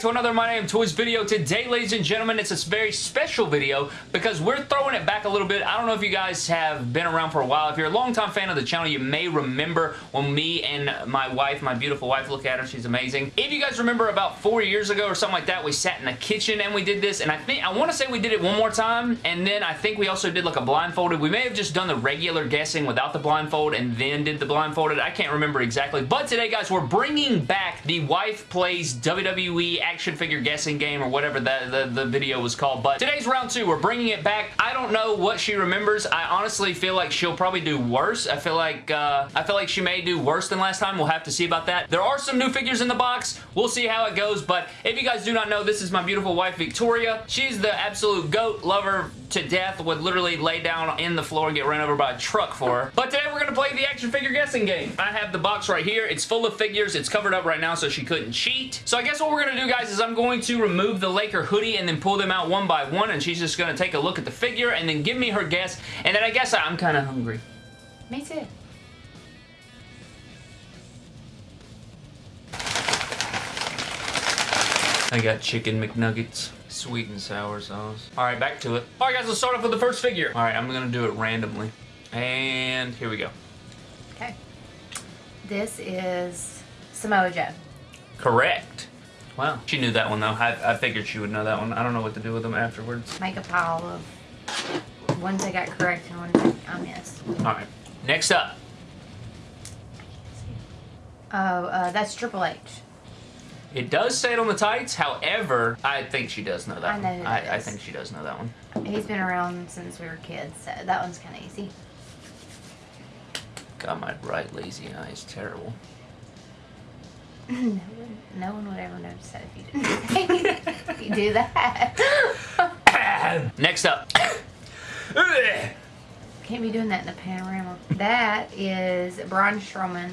to another My Name Toys video. Today, ladies and gentlemen, it's a very special video because we're throwing it back a little bit. I don't know if you guys have been around for a while. If you're a longtime fan of the channel, you may remember when me and my wife, my beautiful wife, look at her, she's amazing. If you guys remember about four years ago or something like that, we sat in the kitchen and we did this, and I think, I want to say we did it one more time, and then I think we also did like a blindfolded. We may have just done the regular guessing without the blindfold and then did the blindfolded. I can't remember exactly, but today, guys, we're bringing back the Wife Plays WWE action figure guessing game or whatever that the, the video was called. But today's round two. We're bringing it back. I don't know what she remembers. I honestly feel like she'll probably do worse. I feel like uh, I feel like she may do worse than last time. We'll have to see about that. There are some new figures in the box. We'll see how it goes. But if you guys do not know, this is my beautiful wife, Victoria. She's the absolute GOAT lover to death. Would literally lay down in the floor and get run over by a truck for her. But today we're going to play the action figure guessing game. I have the box right here. It's full of figures. It's covered up right now so she couldn't cheat. So I guess what we're going to do, guys, is I'm going to remove the Laker hoodie and then pull them out one by one, and she's just going to take a look at the figure and then give me her guess, and then I guess I'm kind of hungry. Me too. I got chicken McNuggets. Sweet and sour sauce. Alright, back to it. Alright guys, let's start off with the first figure. Alright, I'm going to do it randomly. And here we go. Okay. This is Samoa Joe. Correct. Wow. She knew that one though. I, I figured she would know that one. I don't know what to do with them afterwards. Make a pile of ones I got correct and ones I missed. Alright. Next up. Oh, uh, that's Triple H. It does say it on the tights. However, I think she does know that I know one. who I, I think she does know that one. He's been around since we were kids, so that one's kind of easy. God, my right lazy eye is terrible. no, one, no one would ever notice that if you didn't if you do that. Next up. Can't be doing that in the panorama. That is Braun Strowman.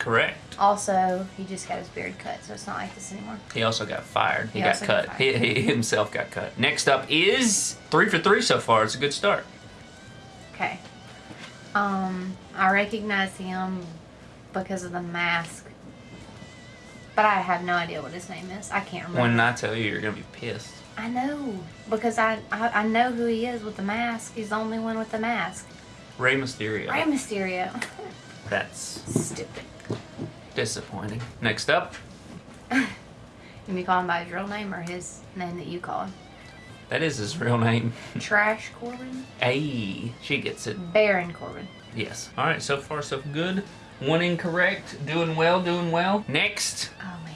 Correct. Also, he just got his beard cut, so it's not like this anymore. He also got fired. He, He got also got cut. he, he himself got cut. Next up is three for three so far. It's a good start. Okay. Um, I recognize him because of the mask. But I have no idea what his name is. I can't remember. When I tell you, you're gonna be pissed. I know. Because I, I I know who he is with the mask. He's the only one with the mask. Rey Mysterio. Rey Mysterio. That's Stupid. Disappointing. Next up, You me call him by his real name or his name that you call him? that is his real name. Trash Corbin? Hey, she gets it. Baron Corbin. Yes. All right. So far, so good. One incorrect. Doing well. Doing well. Next. Oh man.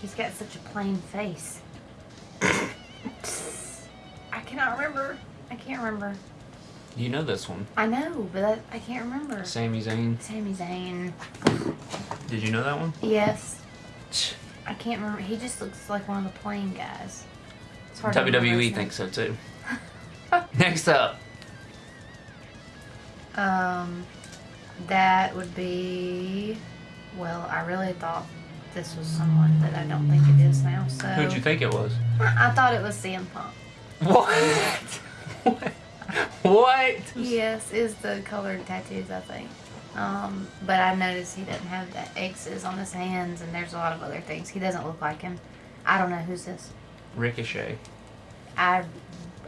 He's got such a plain face. I cannot remember. I can't remember. You know this one. I know, but I, I can't remember. Sami Zayn. Sami Zayn. Did you know that one? Yes. I can't remember. He just looks like one of the plain guys. It's hard WWE thinks so too. Next up. Um, that would be. Well, I really thought this was someone that I don't think it is now. So Who'd you think it was? I thought it was CM Punk. What? what? What? Yes, is the colored tattoos, I think. Um, but I noticed he doesn't have the X's on his hands, and there's a lot of other things. He doesn't look like him. I don't know who's this. Ricochet. I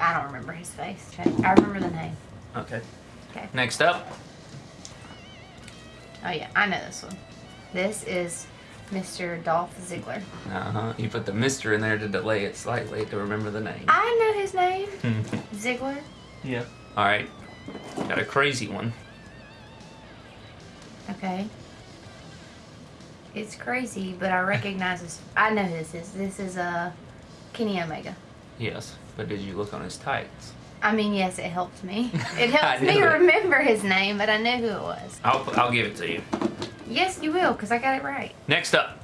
I don't remember his face. I remember the name. Okay. Okay. Next up. Oh yeah, I know this one. This is Mr. Dolph Ziggler. Uh huh. You put the Mister in there to delay it slightly to remember the name. I know his name. Ziggler. Yeah. All right. Got a crazy one. Okay. It's crazy, but I recognize this. I know who this is. This is uh, Kenny Omega. Yes. But did you look on his tights? I mean, yes, it helped me. It I helps me it. remember his name, but I know who it was. I'll I'll give it to you. Yes, you will, because I got it right. Next up.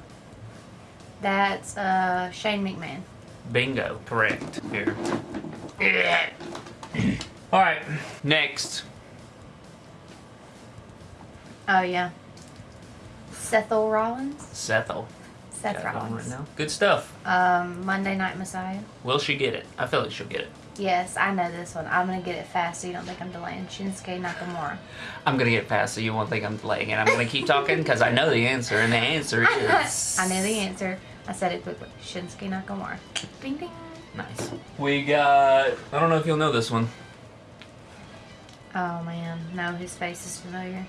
That's uh, Shane McMahon. Bingo. Correct. Here. All right. Next. Oh, yeah. Sethel Rollins? Sethel. Seth Got it on Rollins. right now. Good stuff. Um, Monday Night Messiah. Will she get it? I feel like she'll get it. Yes, I know this one. I'm going to get it fast so you don't think I'm delaying. Shinsuke Nakamura. I'm gonna get past so you won't think I'm delaying and I'm gonna keep talking because I know the answer, and the answer is I know the answer. I said it quickly. Shinsuke Nakamura. Ding ding. Nice. We got. I don't know if you'll know this one. Oh man, no, his face is familiar.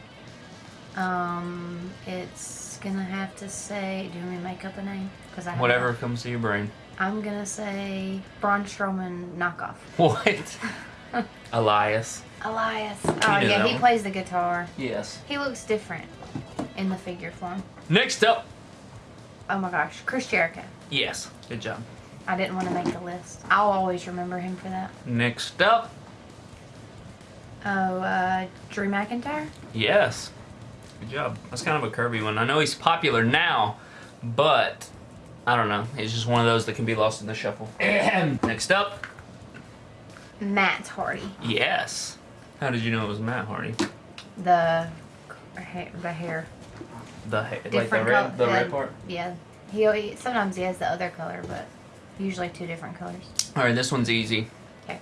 Um, it's gonna have to say. Do you want me to make up a name? Because I Whatever comes to your brain. I'm gonna say Braun Strowman knockoff. What? Elias. Elias. Oh yeah, he one. plays the guitar. Yes. He looks different in the figure form. Next up. Oh my gosh, Chris Jericho. Yes. Good job. I didn't want to make the list. I'll always remember him for that. Next up. Oh, uh, Drew McIntyre. Yes. Good job. That's kind of a curvy one. I know he's popular now, but I don't know. He's just one of those that can be lost in the shuffle. Next up. Matt Hardy. Yes. How did you know it was Matt Hardy? The hair, the hair. The ha- like the Different red, the yeah. red part. Yeah. He, he sometimes he has the other color, but usually two different colors. All right, this one's easy. Okay.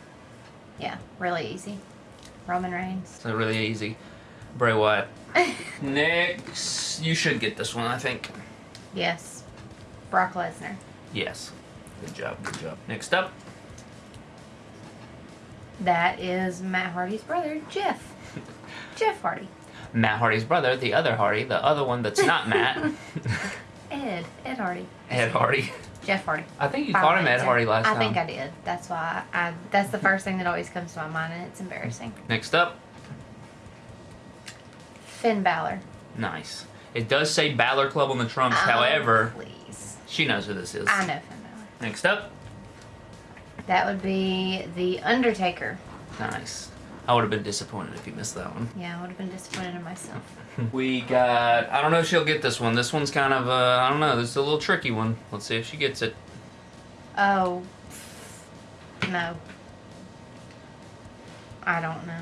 Yeah, really easy. Roman Reigns. So really easy. Bray Wyatt. Next, you should get this one. I think. yes. Brock Lesnar. Yes. Good job. Good job. Next up. That is Matt Hardy's brother, Jeff. Jeff Hardy. Matt Hardy's brother, the other Hardy, the other one that's not Matt. Ed. Ed Hardy. Ed Hardy. Jeff Hardy. I think you By called him Ed Hardy last I time. I think I did. That's why I, that's the first thing that always comes to my mind and it's embarrassing. Next up. Finn Balor. Nice. It does say Balor Club on the trunks. Oh, However, please. she knows who this is. I know Finn Balor. Next up. That would be The Undertaker. Nice. I would have been disappointed if you missed that one. Yeah, I would have been disappointed in myself. We got. I don't know if she'll get this one. This one's kind of. Uh, I don't know. This is a little tricky one. Let's see if she gets it. Oh. No. I don't know.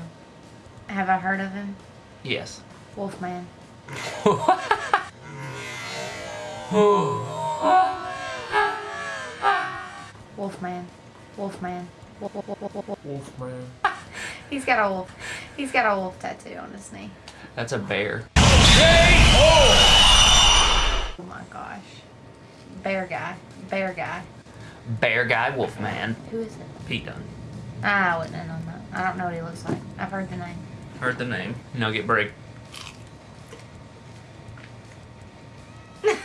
Have I heard of him? Yes. Wolfman. Wolfman. Wolfman. Wolf, wolf, wolf, wolf, wolf. Wolfman. He's got a wolf. He's got a wolf tattoo on his knee. That's a bear. Oh my gosh. Bear guy. Bear guy. Bear guy Wolfman. Who is it? Pete Dunne. Ah, I wouldn't have known that. I don't know what he looks like. I've heard the name. Heard the name. Nugget break.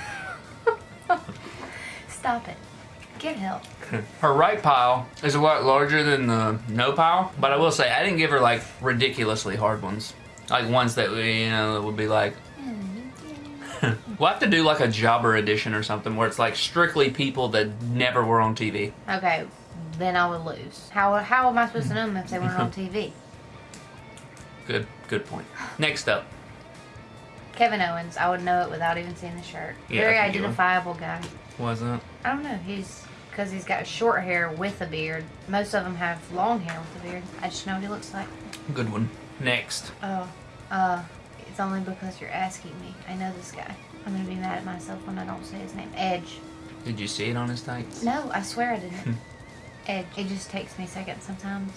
Stop it. Get help. Her right pile is a lot larger than the no pile, but I will say I didn't give her like ridiculously hard ones. Like ones that you know would be like we'll have to do like a jobber edition or something where it's like strictly people that never were on TV. Okay, then I would lose. How, how am I supposed to know them if they weren't on TV? Good good point. Next up. Kevin Owens, I would know it without even seeing the shirt. Yeah, Very I think you would. identifiable guy. Wasn't I don't know. He's because he's got short hair with a beard. Most of them have long hair with a beard. I just know what he looks like. good one. Next. Oh, uh, it's only because you're asking me. I know this guy. I'm gonna be mad at myself when I don't say his name. Edge. Did you see it on his tights? No, I swear I didn't. Edge. It just takes me seconds sometimes.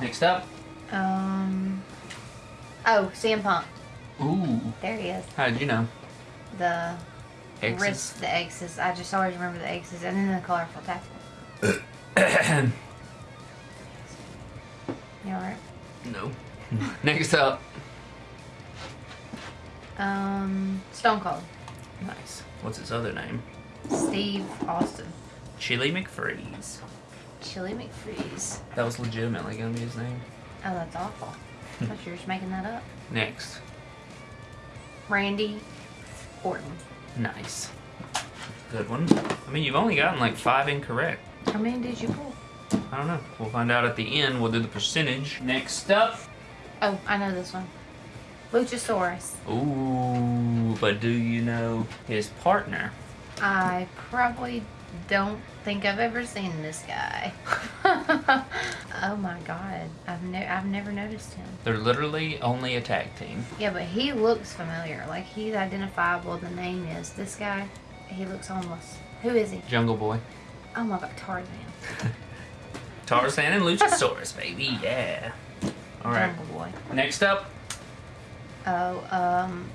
Next up. Um. Oh, CM Punk. Ooh. There he is. How did you know? The X's. wrist, the X's. I just always remember the X's, and then the colorful tattoo. You alright? no. Next up. Um, Stone Cold. Nice. What's his other name? Steve Austin. Chilly McFreeze. Chilly McFreeze. That was legitimately gonna be his name. Oh, that's awful. I thought you were just making that up. Next. Randy Orton. Nice. Good one. I mean, you've only gotten like five incorrect. How many did you pull? I don't know. We'll find out at the end. We'll do the percentage. Next up. Oh, I know this one. Luchasaurus. Ooh, but do you know his partner? I probably don't think I've ever seen this guy. oh my god, I've ne- I've never noticed him. They're literally only a tag team. Yeah, but he looks familiar. Like he's identifiable. The name is this guy. He looks homeless. Who is he? Jungle Boy. Oh my god, Tarzan. Tarzan and Luchasaurus, baby. Yeah. All right. Jungle Boy. Next up. Oh, um,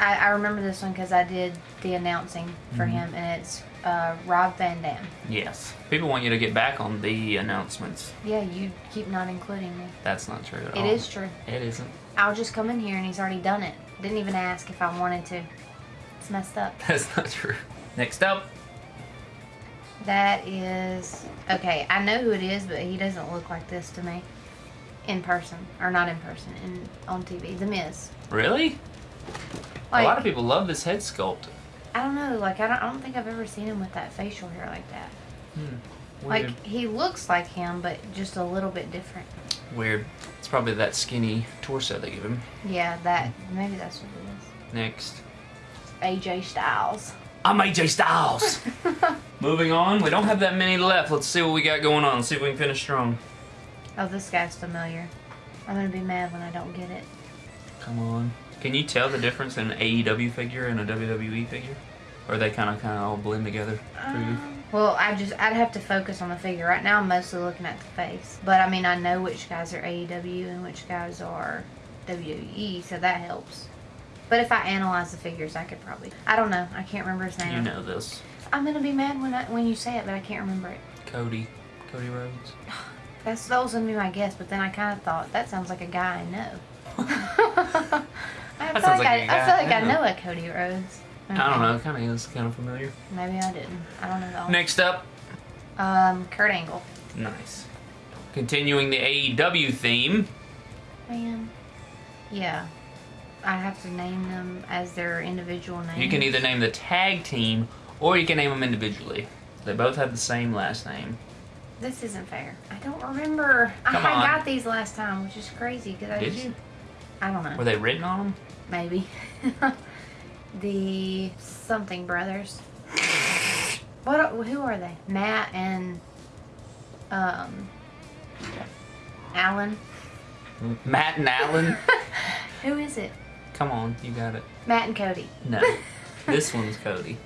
I, I remember this one because I did the announcing for Mhm. him, and it's uh, Rob Van Dam. Yes. People want you to get back on the announcements. Yeah, you keep not including me. That's not true at It all. is true. It isn't. I'll just come in here and he's already done it. Didn't even ask if I wanted to. It's messed up. That's not true. Next up, That is okay. I know who it is, but he doesn't look like this to me in person, or not in person, in on TV. The Miz. really? Like, a lot of people love this head sculpt. I don't know. Like I don't, I don't think I've ever seen him with that facial hair like that. Hmm. Weird. Like he looks like him, but just a little bit different. Weird. It's probably that skinny torso they give him. Yeah, that maybe that's what it is. Next. AJ Styles. I'm AJ Styles. Moving on. We don't have that many left. Let's see what we got going on. See if we can finish strong. Oh, this guy's familiar. I'm gonna be mad when I don't get it. Come on. Can you tell the difference in an AEW figure and a WWE figure? Or they kind of kind of all blend together for you? Um, well, I just I'd have to focus on the figure. Right now, I'm mostly looking at the face. But I mean, I know which guys are AEW and which guys are WWE, so that helps. But if I analyze the figures, I could probably. I don't know. I can't remember his name. You know this. I'm gonna be mad when I, when you say it, but I can't remember it. Cody. Cody Rhodes. That's that was gonna be my guess, but then I kind of thought that sounds like a guy I know. I feel sounds like, I, I feel like I I know. a Cody Rhodes. I don't know. It kind of is kind of familiar. Maybe I didn't. I don't know. Though. Next up. Um, Kurt Angle. Nice. Continuing the AEW theme. Man. Yeah. I have to name them as their individual names. You can either name the tag team or you can name them individually. They both have the same last name. This isn't fair. I don't remember. Come I on. got these last time, which is crazy because I Did just, you? I don't know. Were they written on them? Maybe. the something brothers. What? are- Who are they? Matt and um, Alan. Matt and Alan? Who is it? Come on, you got it. Matt and Cody. No. this one's Cody.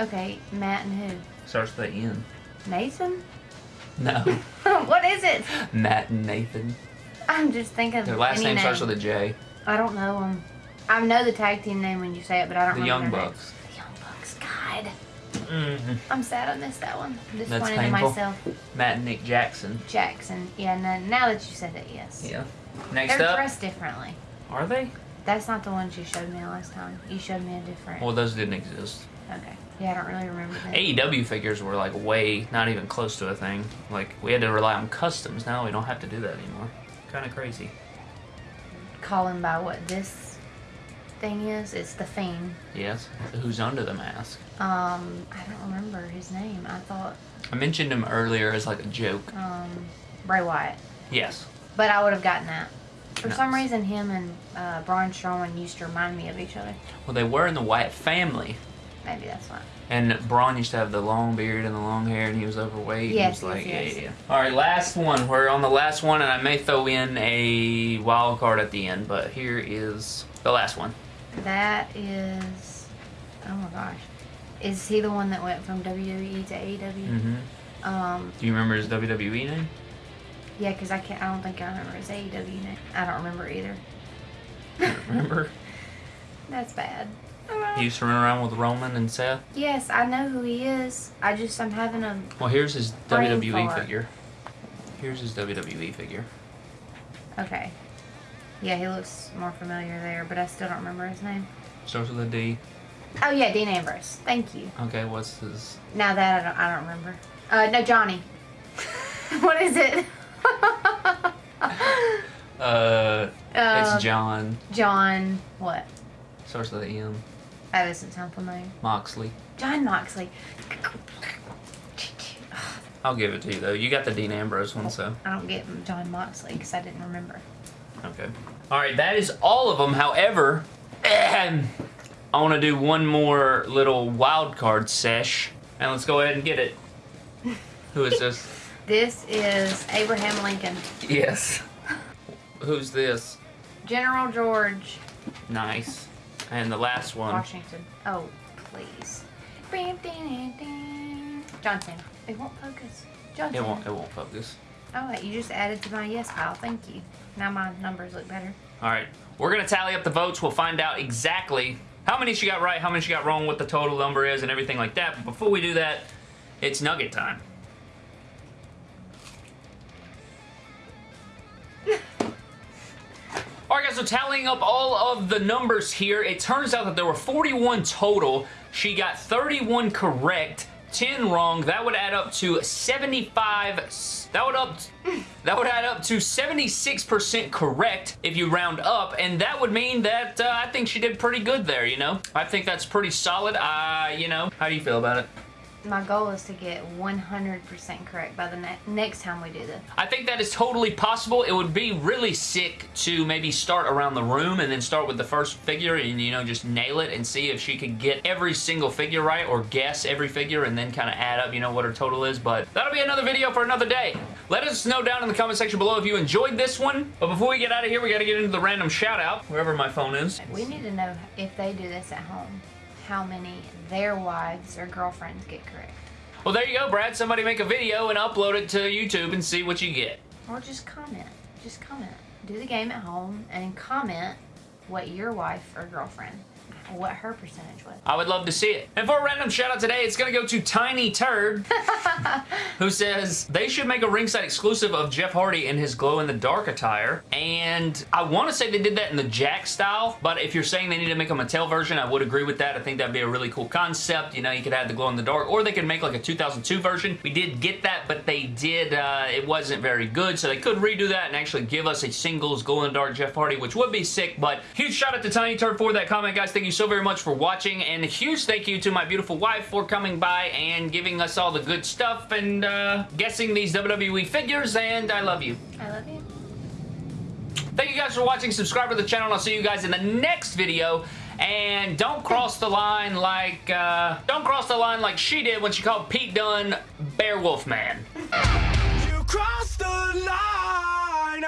Okay, Matt and who? Starts with the N. Nathan. No. what is it? Matt and Nathan. I'm just thinking. Their last name name. starts with a J. I don't know them. I know the tag team name when you say it, but I don't remember The remember Young Bucks. The Young Bucks. God, hmm I'm sad I missed that one. I'm That's disappointed in myself. Matt and Nick Jackson. Jackson. Yeah, no, now that you said it, yes. Yeah. Next They're up. dressed differently. Are they? That's not the ones you showed me last time. You showed me a different. Well, those didn't exist. okay. Yeah, I don't really remember that. AEW figures were like way, not even close to a thing. Like, we had to rely on customs. Now we don't have to do that anymore. Kind of crazy. Calling by what this thing is. It's the Fiend. Yes. Who's under the mask? Um, I don't remember his name. I thought I mentioned him earlier as like a joke. um, Bray Wyatt. Yes. But I would have gotten that. For some reason, him and uh, Braun Strowman used to remind me of each other. Well, they were in the Wyatt family. Maybe that's why. And Braun used to have the long beard and the long hair, and he was overweight. Yes, he was like, yes, yes. yeah, yeah. All right, last one. We're on the last one, and I may throw in a wild card at the end, but here is the last one. That is. Oh my gosh. Is he the one that went from WWE to AEW? Mm-hmm. Um, Do you remember his WWE name? yeah, because I can't. I don't think I remember his AEW name. I don't remember either. Don't remember. That's bad. he used to run around with Roman and Seth. Yes, I know who he is. I just I'm having a. Well, here's his WWE fart. figure. Here's his WWE figure. Okay. Yeah, he looks more familiar there, but I still don't remember his name. Starts with a D. Oh yeah, Dean Ambrose. Thank you. Okay, what's his? Now that I don't, I don't remember. Uh, no, Johnny. what is it? Uh, Uh, it's John. John. What? Starts with a M. That doesn't sound familiar. Moxley. Jon Moxley. I'll give it to you though. You got the Dean Ambrose one, so I don't get Jon Moxley because I didn't remember. Okay. All right, that is all of them. However, I want to do one more little wild card sesh, and let's go ahead and get it. Who is this? This is Abraham Lincoln. yes. Who's this? General George Nice. And the last one. Washington. Oh, please. Johnson. It won't focus. Johnson. It won't. It won't focus. Oh, you just added to my yes pile. Thank you. Now my numbers look better. All right, we're gonna tally up the votes. We'll find out exactly how many she got right, how many she got wrong, what the total number is, and everything like that. But before we do that, it's nugget time. Alright guys, so tallying up all of the numbers here, it turns out that there were 41 total. She got 31 correct, 10 wrong. That would add up to 75... That would up... That would add up to 76% correct if you round up, and that would mean that uh, I think she did pretty good there, you know? I think that's pretty solid. Uh, you know, how do you feel about it? My goal is to get 100% correct by the ne next time we do this. I think that is totally possible. It would be really sick to maybe start around the room and then start with the first figure and, you know, just nail it and see if she could get every single figure right or guess every figure and then kind of add up, you know, what her total is. But that'll be another video for another day. Let us know down in the comment section below if you enjoyed this one. But before we get out of here, we got to get into the random shout out, wherever my phone is. We need to know if they do this at home, how many their wives or girlfriends get correct. Well, there you go, Brad. Somebody make a video and upload it to YouTube and see what you get. Or just comment. Just comment. Do the game at home and comment what your wife or girlfriend what her percentage was. I would love to see it. And for a random shout out today, it's going to go to Tiny Turd, who says they should make a ringside exclusive of Jeff Hardy in his glow-in-the-dark attire. And I want to say they did that in the Jakks style, but if you're saying they need to make a Mattel version, I would agree with that. I think that'd be a really cool concept. You know, you could add the glow-in-the-dark, or they could make like a 2002 version. We did get that, but they did, uh, it wasn't very good, so they could redo that and actually give us a singles glow-in-the-dark Jeff Hardy, which would be sick, but huge shout out to Tiny Turd for that comment, guys. Thank you so very much for watching, and a huge thank you to my beautiful wife for coming by and giving us all the good stuff and uh, guessing these WWE figures, and I love you. I love you. Thank you guys for watching. Subscribe to the channel, and I'll see you guys in the next video. And don't cross the line like, uh, don't cross the line like she did when she called Pete Dunne Bear Wolf Man. You crossed the line,